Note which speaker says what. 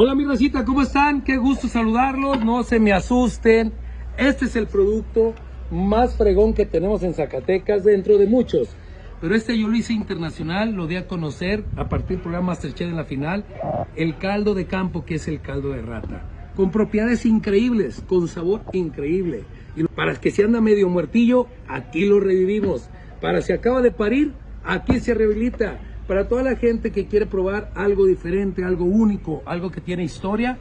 Speaker 1: Hola mi racita, ¿cómo están? Qué gusto saludarlos, no se me asusten. Este es el producto más fregón que tenemos en Zacatecas dentro de muchos. Pero este yo lo hice internacional, lo di a conocer a partir del programa Masterchef en la final, el caldo de campo que es el caldo de rata. Con propiedades increíbles, con sabor increíble. Y para que se anda medio muertillo, aquí lo revivimos. Para si acaba de parir, aquí se rehabilita. Para toda la gente que quiere probar algo diferente, algo único, algo que tiene historia,